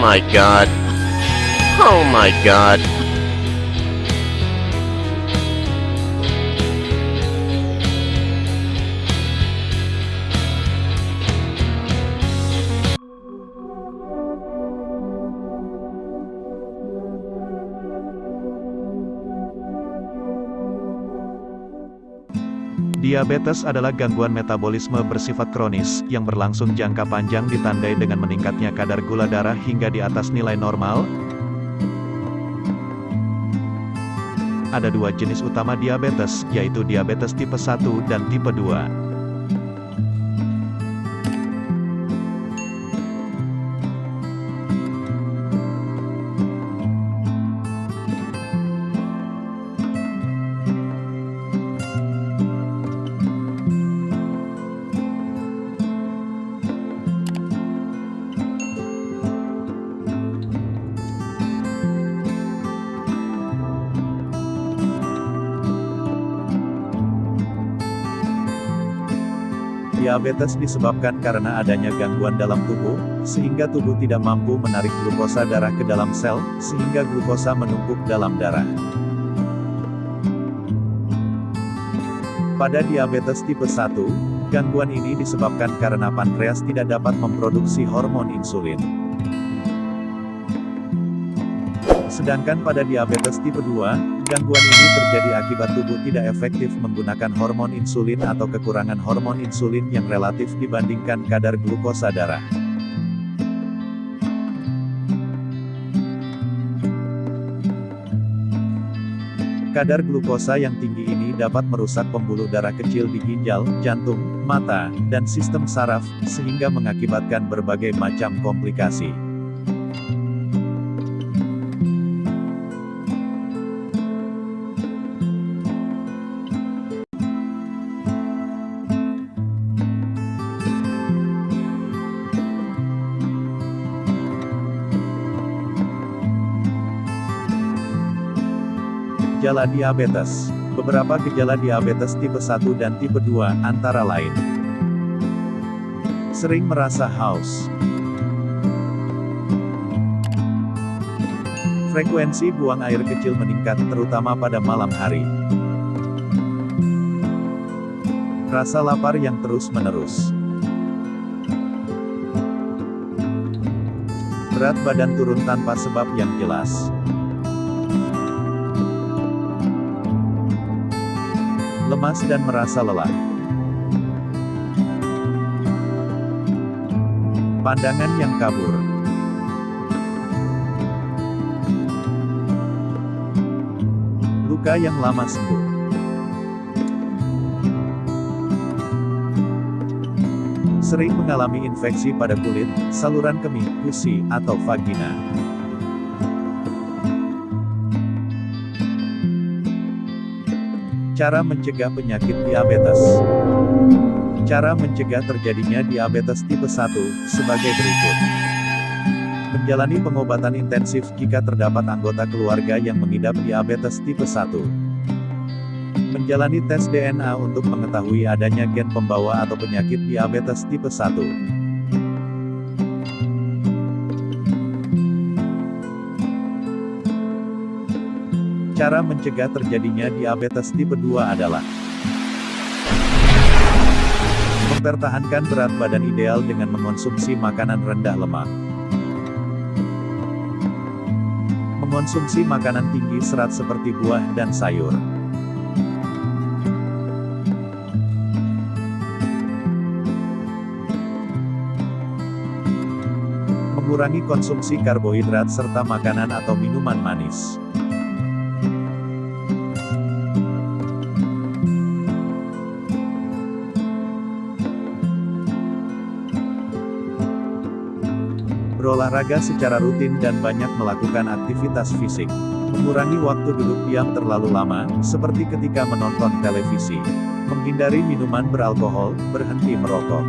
my god. Oh my god. Diabetes adalah gangguan metabolisme bersifat kronis, yang berlangsung jangka panjang ditandai dengan meningkatnya kadar gula darah hingga di atas nilai normal. Ada dua jenis utama diabetes, yaitu diabetes tipe 1 dan tipe 2. Diabetes disebabkan karena adanya gangguan dalam tubuh, sehingga tubuh tidak mampu menarik glukosa darah ke dalam sel, sehingga glukosa menumpuk dalam darah. Pada diabetes tipe 1, gangguan ini disebabkan karena pankreas tidak dapat memproduksi hormon insulin. Sedangkan pada diabetes tipe 2, Gangguan ini terjadi akibat tubuh tidak efektif menggunakan hormon insulin atau kekurangan hormon insulin yang relatif dibandingkan kadar glukosa darah. Kadar glukosa yang tinggi ini dapat merusak pembuluh darah kecil di ginjal, jantung, mata, dan sistem saraf, sehingga mengakibatkan berbagai macam komplikasi. Gejala diabetes Beberapa gejala diabetes tipe 1 dan tipe 2, antara lain. Sering merasa haus. Frekuensi buang air kecil meningkat, terutama pada malam hari. Rasa lapar yang terus-menerus. Berat badan turun tanpa sebab yang jelas. Lemas dan merasa lelah. Pandangan yang kabur. Luka yang lama sembuh. Sering mengalami infeksi pada kulit, saluran kemih, gusi, atau vagina. Cara mencegah penyakit diabetes Cara mencegah terjadinya diabetes tipe 1, sebagai berikut. Menjalani pengobatan intensif jika terdapat anggota keluarga yang mengidap diabetes tipe 1. Menjalani tes DNA untuk mengetahui adanya gen pembawa atau penyakit diabetes tipe 1. Cara mencegah terjadinya diabetes tipe 2 adalah Mempertahankan berat badan ideal dengan mengonsumsi makanan rendah lemak. Mengonsumsi makanan tinggi serat seperti buah dan sayur. Mengurangi konsumsi karbohidrat serta makanan atau minuman manis. Berolahraga secara rutin dan banyak melakukan aktivitas fisik. Mengurangi waktu duduk diam terlalu lama, seperti ketika menonton televisi. Menghindari minuman beralkohol, berhenti merokok.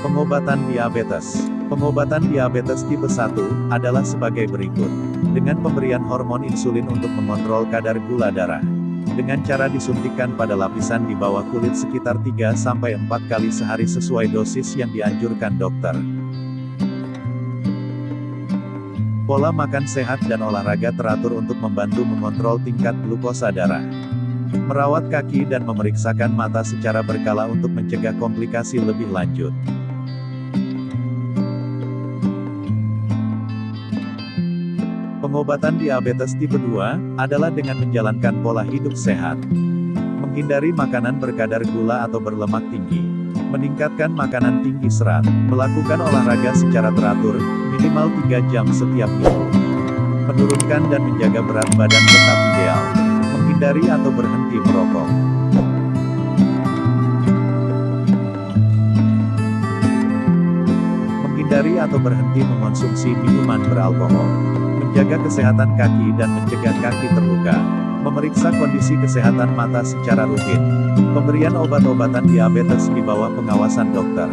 Pengobatan diabetes Pengobatan diabetes tipe 1, adalah sebagai berikut. Dengan pemberian hormon insulin untuk mengontrol kadar gula darah. dengan cara disuntikkan pada lapisan di bawah kulit sekitar 3-4 kali sehari sesuai dosis yang dianjurkan dokter. Pola makan sehat dan olahraga teratur untuk membantu mengontrol tingkat glukosa darah. Merawat kaki dan memeriksakan mata secara berkala untuk mencegah komplikasi lebih lanjut. Pengobatan diabetes tipe 2 adalah dengan menjalankan pola hidup sehat. Menghindari makanan berkadar gula atau berlemak tinggi. Meningkatkan makanan tinggi serat. Melakukan olahraga secara teratur, minimal 3 jam setiap minggu. Menurunkan dan menjaga berat badan tetap ideal. Menghindari atau berhenti merokok. Menghindari atau berhenti mengonsumsi minuman beralkohol menjaga kesehatan kaki dan mencegah kaki terluka, memeriksa kondisi kesehatan mata secara rutin, pemberian obat-obatan diabetes di bawah pengawasan dokter,